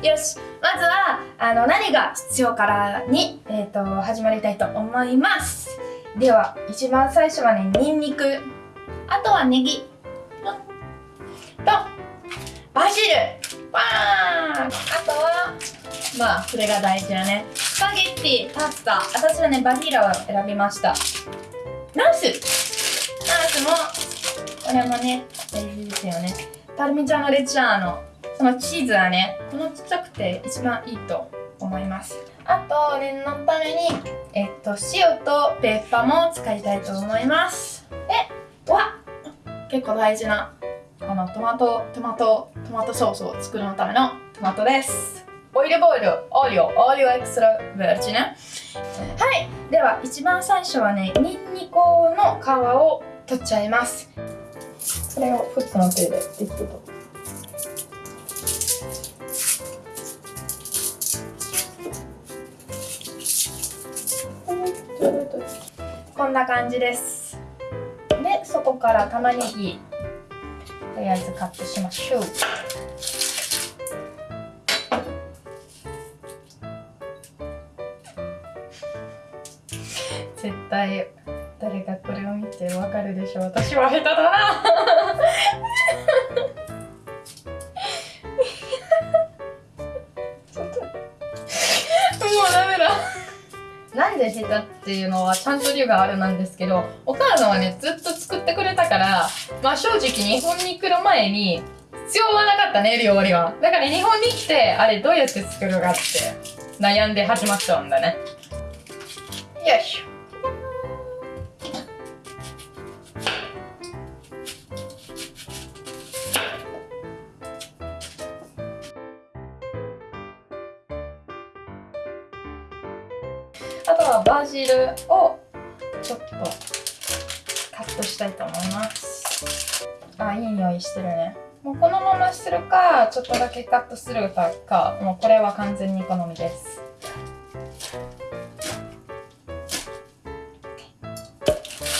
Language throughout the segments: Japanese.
よしまずはあの何が必要からに、えーと、始まりたいと思います。では一番最初はねにんにくあとはネギ。とバジル。わーあとはまあそれが大事だね。スパゲッティパスタ。私はねバニラを選びました。ナス。ナスもこれもね大事ですよね。パルミジャーノレッジャーノ。そのチーズはねこのちっちゃくて一番いいと思います。あと念のためにえっと塩とペッパーも使いたいと思います。でわ結構大事なこのトマトトマトトマトソースを作るのためのトマトです。オイルボイルオリオオリオエクストラベルチね。はいでは一番最初はねニンニクの皮を取っちゃいます。これをフットの手でできると。んな感じです。でそこから玉ねぎとりあえずカットしましょう。絶対誰がこれを見てわかるでしょう。私は下手だな。で下手っていうのはちゃんと理由があるなんですけどお母さんはねずっと作ってくれたからまあ正直日本に来る前に必要はなかったね料理は。だから日本に来てあれどうやって作るかって悩んで始まっちゃうんだね。よいしょ。あとはバジルをちょっとカットしたいと思います。あいい匂いしてるね。もうこのままするかちょっとだけカットするかかもうこれは完全に好みです。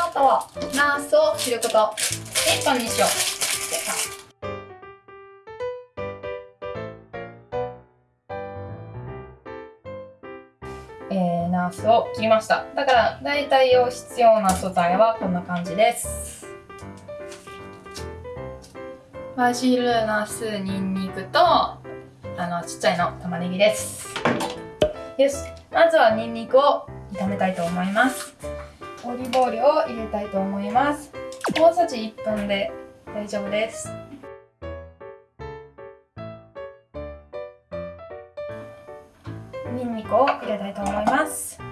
あとはナースを切ること。でパンにしよう。スを切りました。だから大体用必要な素材はこんな感じです。バジル、ナス、ニンニクとあのちっちゃいの玉ねぎです。よし。まずはニンニクを炒めたいと思います。オリーブオイルを入れたいと思います。大さじ1分で大丈夫です。ニンニクを入れたいと思います。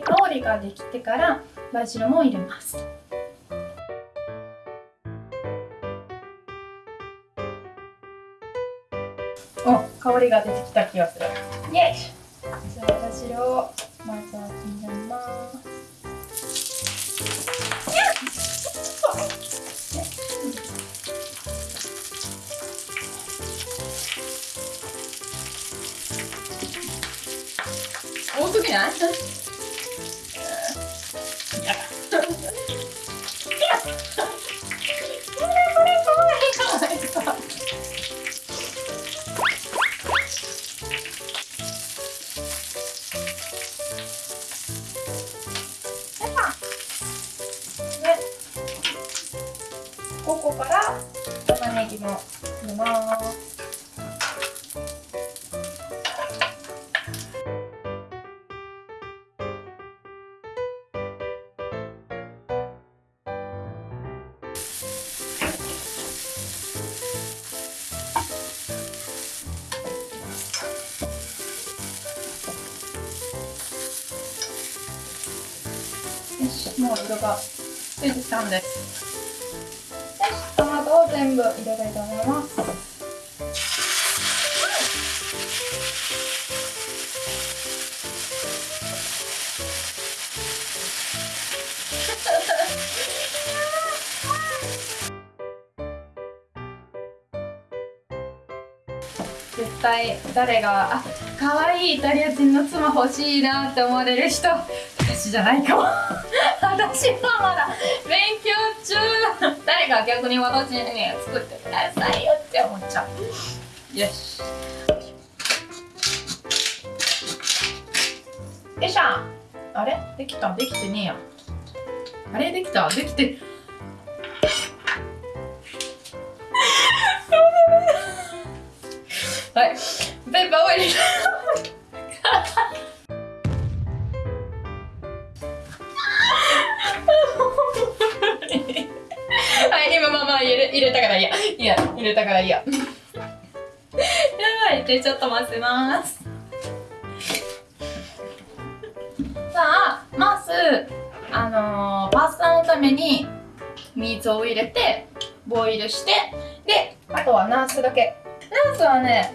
で香りができてからバジルも入れます。お香りが出てきた気がする。イエイ！じゃあバジルをまずは入れます。多すぎない？ここから玉ねぎも入れます。もう色がついてきたんです。全部入れたいと思います。絶対誰があ可愛いイタリア人の妻欲しいなって思われる人。私じゃないかも。私はまだ勉強中誰が逆に私にね作ってくださいよって思っちゃう。よし。よいしょ。あれ？できた？できてねえや。あれ？できた？できて。はい。ペーパーを入れた入れたからいや。いや入れたからいいや。やばいでちょっと混ぜます。さあまずあのー、パスタのために水を入れてボイルしてであとはナスだけ。ナスはね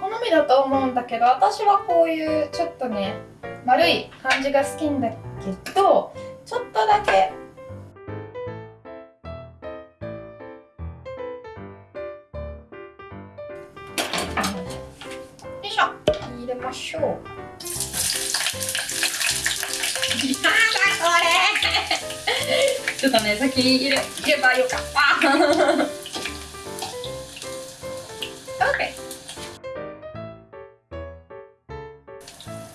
好みだと思うんだけど私はこういうちょっとね丸い感じが好きんだけどちょっとだけましょう。やだこれちょっとね先入れ入ればよか。った OK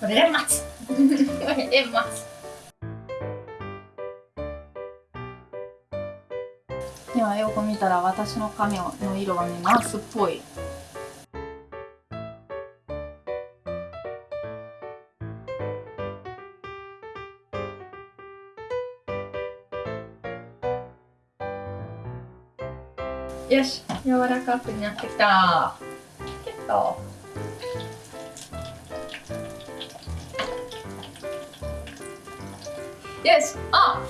これで待つ。これで待つではよく見たら私の髪の色はねナスっぽい。よし柔らかくなってきた。結構よしあ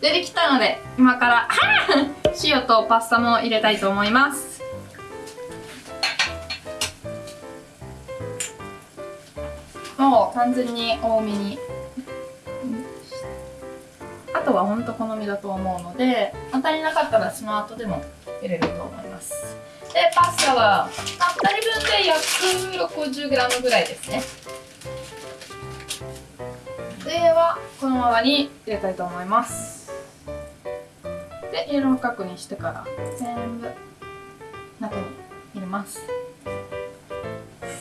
出てきたので今から 塩とパスタも入れたいと思います。もう完全に多めに。あとは本当好みだと思うので当たりなかったらその後でも入れると思います。でパスタは、まあ、2人分で約 60g ぐらいですね。ではこのままに入れたいと思います。で柔らかくにしてから全部中に入れます。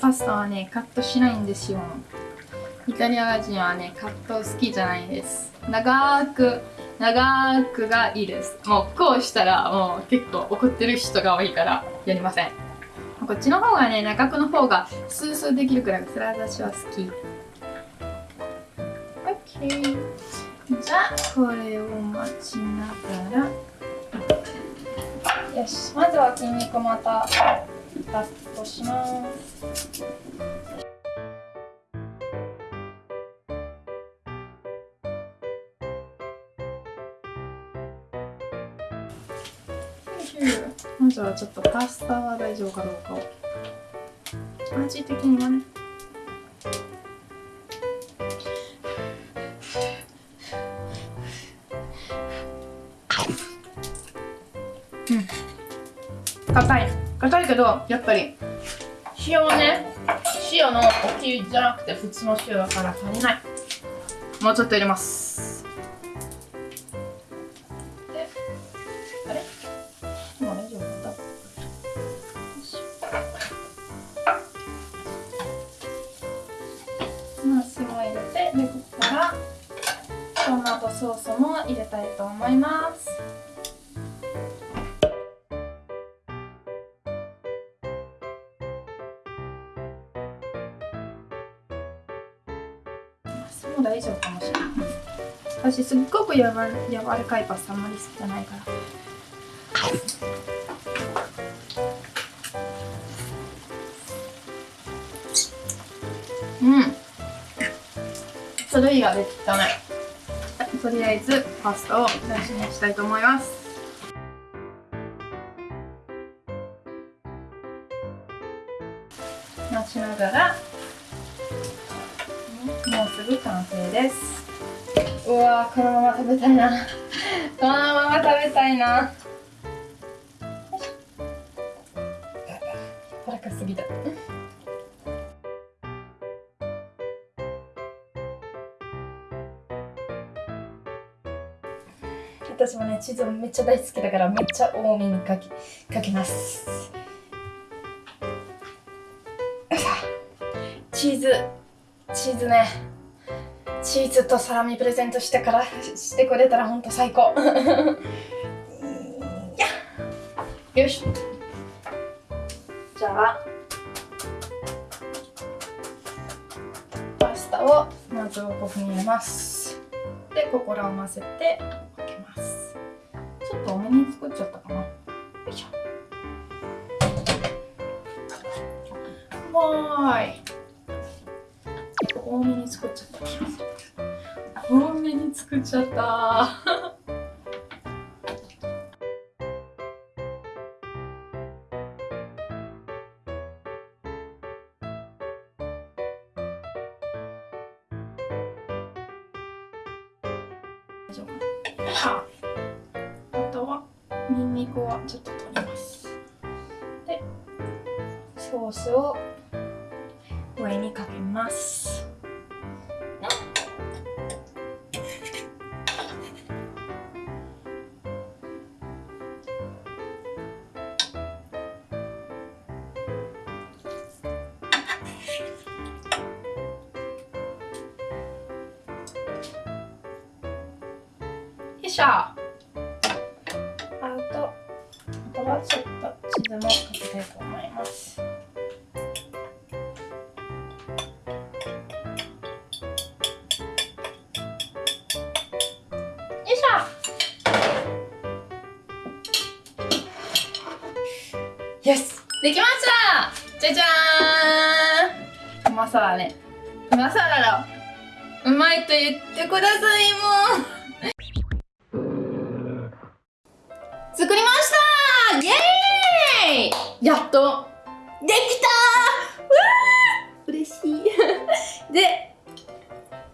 パスタはねカットしないんですよ。イタリア人はねカット好きじゃないです。長く長くがいいです。もうこうしたらもう結構怒ってる人が多いからやりません。こっちの方がね長くの方がスースーできるからそれは私は好き。OK じゃあこれを待ちながら。よし。まずは筋肉またカットします。まずはちょっとパスタは大丈夫かどうかを。味的にはね。うん。硬い。硬いけどやっぱり塩ね。塩の大きいじゃなくて普通の塩だから足りない。もうちょっと入れます。ナスも入れてでここからトマトソースも入れたいと思います。ナスも大丈夫かもしれない。私すっごくやわ柔らかいパスタあんまり好きじゃないから。うん。それ以外できたね。とりあえずパスタを大事にしたいと思います。待ちながらもうすぐ完成です。うわこのまま食べたいな。このまま食べたいな。柔らかすぎた私もねチーズめっちゃ大好きだからめっちゃ多めにかけかけます。チーズ。チーズね。チーズとサラミプレゼントしてからしてくれたらほんと最高。よし。じゃあパスタをまず5分入れます。でここらを混ぜて。と多めに作っちゃったかな。よいしょ。わーい。多めに作っちゃった。気がする多めに作っちゃった。大丈夫はあニンニクはちょっと取ります。でソースを上にかけます。よいしょ。はちょっとチーズもかけたいと思います。よいしょ。よしできました。じゃじゃーん。うまそうだね。うまそうだろうまいと言ってくださいもうやっとできたー！うわー！嬉しい。で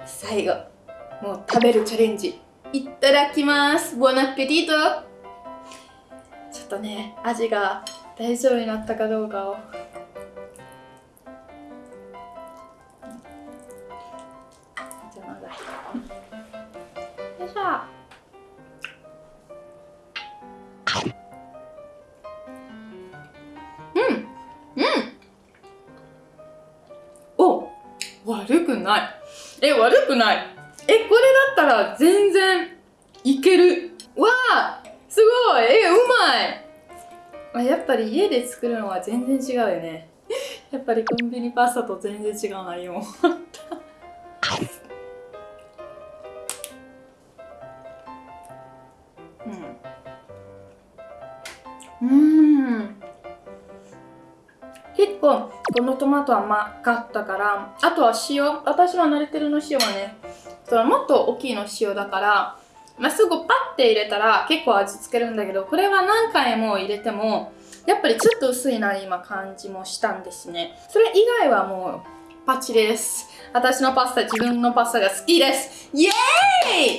最後もう食べるチャレンジいただきます。ボナペティートちょっとね味が大丈夫になったかどうかを。悪くない。えこれだったら全然いける。わあすごい。えうまい。やっぱり家で作るのは全然違うよね。やっぱりコンビニパスタと全然違うなよ このトマトは甘かったからあとは塩私は慣れてるの塩はねそのもっと大きいの塩だからまあ、すぐパッて入れたら結構味付けるんだけどこれは何回も入れてもやっぱりちょっと薄いな今感じもしたんですね。それ以外はもうパチです。私のパスタ自分のパスタが好きです。イエー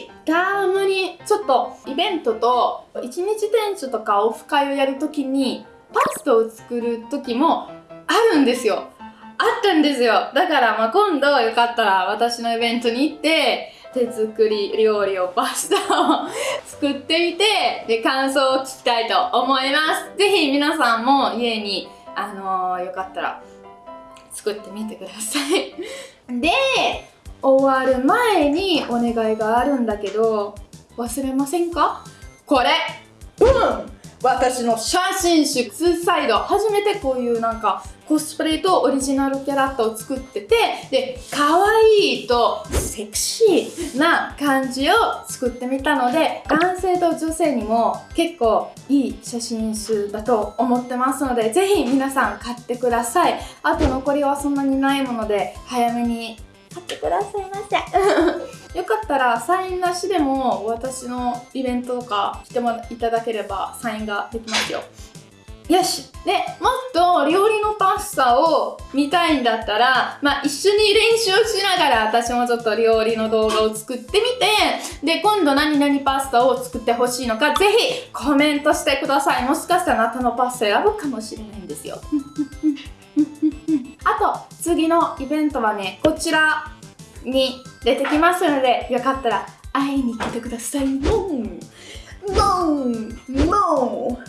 イ！たまにちょっとイベントと一日店長とかオフ会をやるときにパスタを作る時もあるんですよ。あったんですよ。だからまあ今度よかったら私のイベントに行って手作り料理をパスタを作ってみてで感想を聞きたいと思います。ぜひ皆さんも家にあのー、よかったら作ってみてください。で終わる前にお願いがあるんだけど忘れませんか？これ。うん。私の写真集ツーサイド。初めてこういうなんかコスプレとオリジナルキャラクターを作っててで可愛いとセクシーな感じを作ってみたので男性と女性にも結構いい写真集だと思ってますのでぜひ皆さん買ってください。あと残りはそんなにないもので早めに買ってくださいませ。よかったらサインなしでも私のイベントとか来ていただければサインができますよ。よし。でもっと料理のパスタを見たいんだったら、まあ、一緒に練習しながら私もちょっと料理の動画を作ってみて。で今度何々パスタを作ってほしいのかぜひコメントしてください。もしかしたらあなたのパスタ選ぶかもしれないんですよ。次のイベントはねこちらに出てきますのでよかったら会いに来てください。もうもう。もう。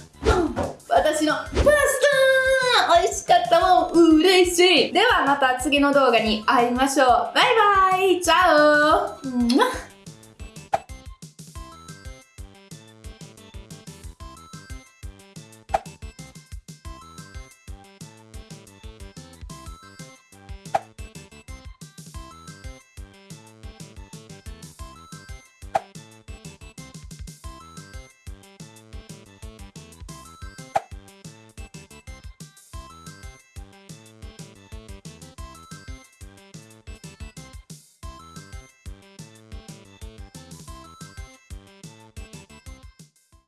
私のパスタ。美味しかった。もん嬉しい。ではまた次の動画に会いましょう。バイバイ。チャオ。